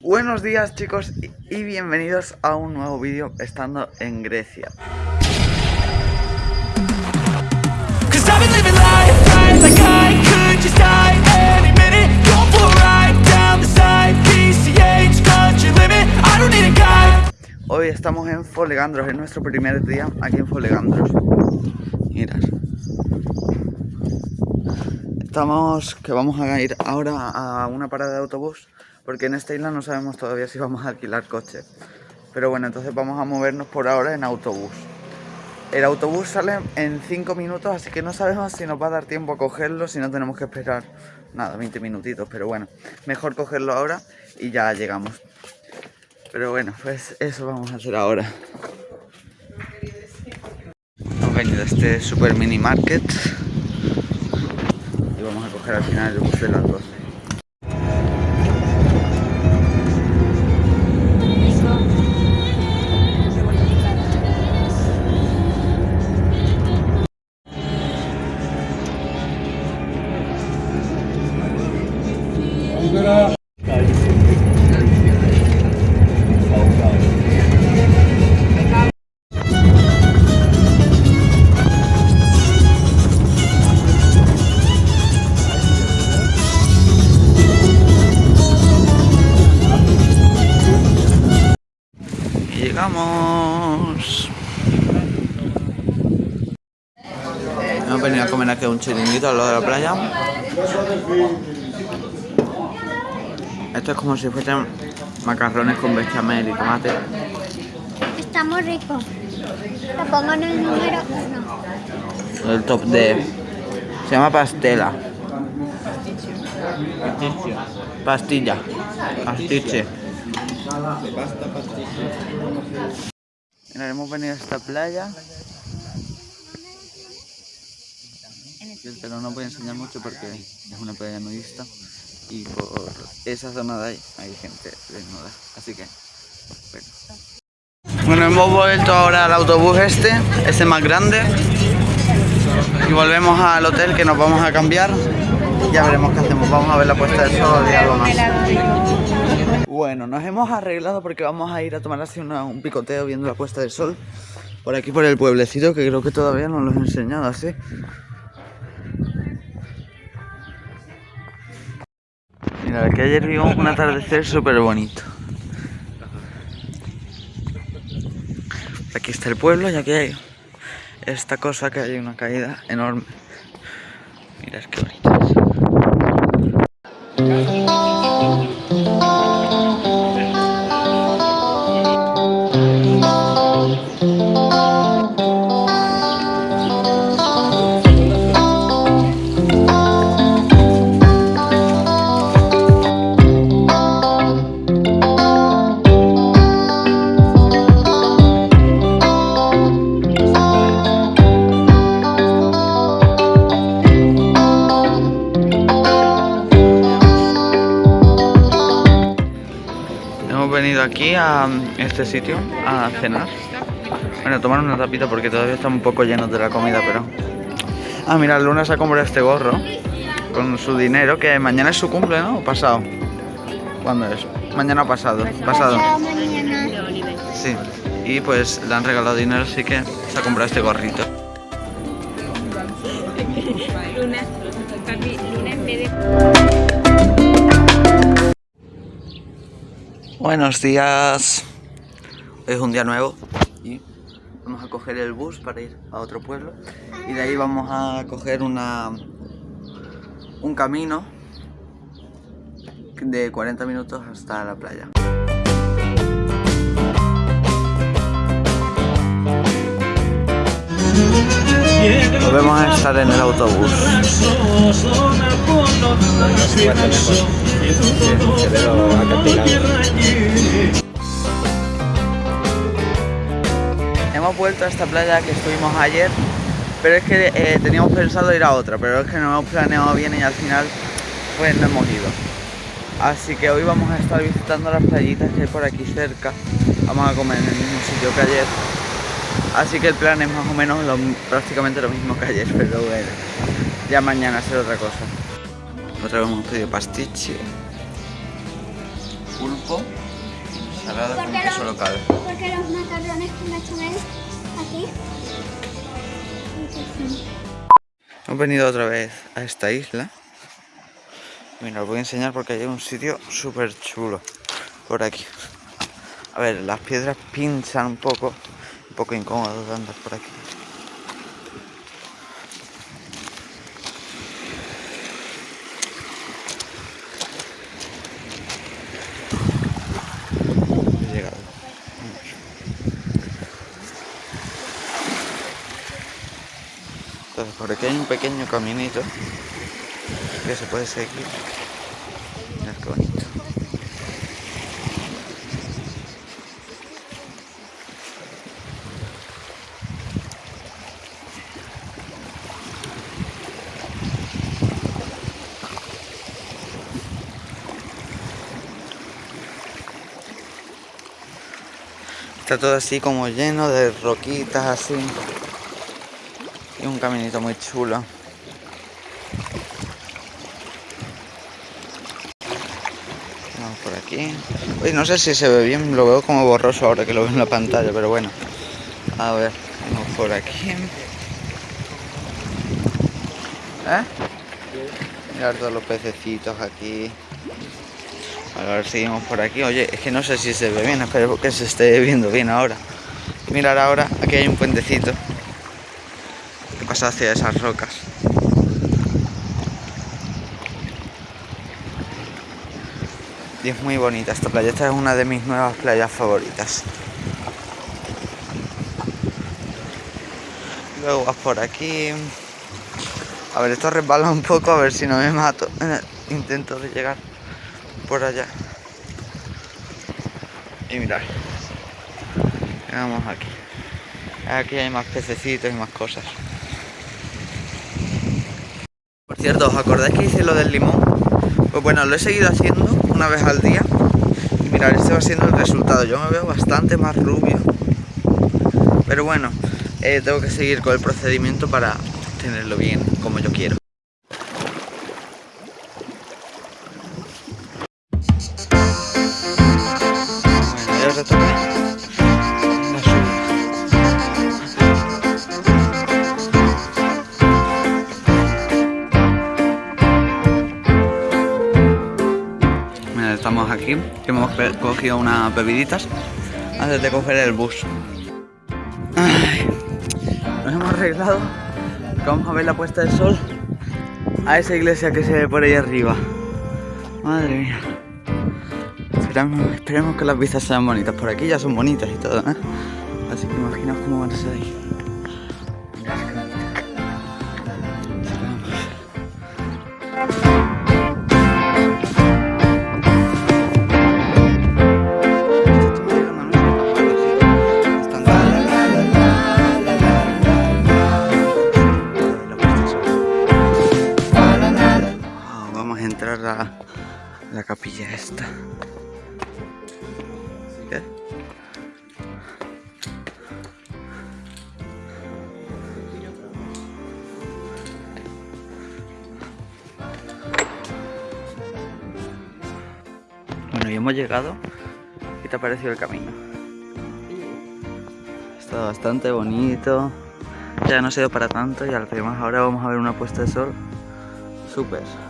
Buenos días chicos y bienvenidos a un nuevo vídeo estando en Grecia. Hoy estamos en Folegandros, es nuestro primer día aquí en Folegandros. Mirad. Estamos que vamos a ir ahora a una parada de autobús porque en esta isla no sabemos todavía si vamos a alquilar coche. Pero bueno, entonces vamos a movernos por ahora en autobús. El autobús sale en 5 minutos, así que no sabemos si nos va a dar tiempo a cogerlo, si no tenemos que esperar nada, 20 minutitos, pero bueno, mejor cogerlo ahora y ya llegamos. Pero bueno, pues eso vamos a hacer ahora. Hemos venido a este super mini market y vamos a coger al final el bus de las 12. Llegamos. Hemos venido a comer aquí un chiringuito al lado de la playa. Esto es como si fuesen macarrones con bechamel y tomate. Está muy rico. Lo pongo en el número uno. El top de... Se llama pastela. Pastilla. Pastiche. Mira, hemos venido a esta playa. Pero no voy a enseñar mucho porque es una playa nudista y por esa zona de ahí hay gente desnuda. Así que, bueno. Bueno, hemos vuelto ahora al autobús este, este más grande. Y volvemos al hotel que nos vamos a cambiar. Ya veremos qué hacemos. Vamos a ver la puesta del sol y algo más. Bueno, nos hemos arreglado porque vamos a ir a tomar así un picoteo viendo la puesta del sol. Por aquí por el pueblecito que creo que todavía no lo he enseñado así. Que ayer vimos un atardecer súper bonito. Aquí está el pueblo y aquí hay esta cosa que hay una caída enorme. Mira, qué bonito es. Hemos venido aquí a mm, este sitio a cenar. Bueno, a tomar una tapita porque todavía están un poco llenos de la comida, pero... Ah, mira, Luna se ha comprado este gorro con su dinero, que mañana es su cumple, ¿no? ¿O pasado? ¿Cuándo es? Mañana pasado. Pasado. Sí. Y pues le han regalado dinero, así que se ha comprado este gorrito. Luna, Luna en vez de... Buenos días. Hoy es un día nuevo y vamos a coger el bus para ir a otro pueblo y de ahí vamos a coger una un camino de 40 minutos hasta la playa. Volvemos a estar en el autobús. Hemos vuelto a esta playa que estuvimos ayer, pero es que eh, teníamos pensado ir a otra, pero es que no hemos planeado bien y al final pues no hemos ido. Así que hoy vamos a estar visitando las playitas que hay por aquí cerca. Vamos a comer en el mismo sitio que ayer. Así que el plan es más o menos lo- prácticamente lo mismo que ayer, pero bueno, ya mañana será otra cosa. Otra vez hemos pedido pastiche. pulpo, salada con queso lo- local. Porque los macarrones con bechamel aquí. Hemos venido otra vez a esta isla. Mira, os voy a enseñar porque hay un sitio súper chulo por aquí. A ver, las piedras pinchan un poco, poco incómodo de andar por aquí. He llegado. Entonces por aquí hay un pequeño caminito que se puede seguir. Qué bonito. Está todo así como lleno de roquitas así. Y un caminito muy chulo. Vamos por aquí. Uy, no sé si se ve bien, lo veo como borroso ahora que lo veo en la pantalla, pero bueno. A ver, vamos por aquí. ¿Eh? Mirar todos los pececitos aquí. A ver, seguimos por aquí. Oye, es que no sé si se ve bien, espero que se esté viendo bien ahora. Mirar ahora, aquí hay un puentecito que pasa hacia esas rocas. Y es muy bonita esta playa. Esta es una de mis nuevas playas favoritas. Luego vas por aquí. A ver, esto resbala un poco, a ver si no me mato intento de llegar por allá. Y mirar. Vamos aquí. Aquí hay más pececitos y más cosas. Por cierto, ¿os acordáis que hice lo del limón? Pues bueno, lo he seguido haciendo una vez al día. Y mirad, este va siendo el resultado. Yo me veo bastante más rubio. Pero bueno, eh, tengo que seguir con el procedimiento para tenerlo bien como yo quiero. Que hemos cogido unas bebiditas antes de coger el bus. Nos hemos arreglado, vamos a ver la puesta del sol a esa iglesia que se ve por ahí arriba. Madre mía. Esperemos que las vistas sean bonitas. Por aquí ya son bonitas y todo, ¿eh? Así que imaginaos cómo van a ser ahí. La capilla esta. Bueno, y hemos llegado. ¿Qué te ha parecido el camino? Está bastante bonito. Ya no ha sido para tanto y al más ahora vamos a ver una puesta de sol súper.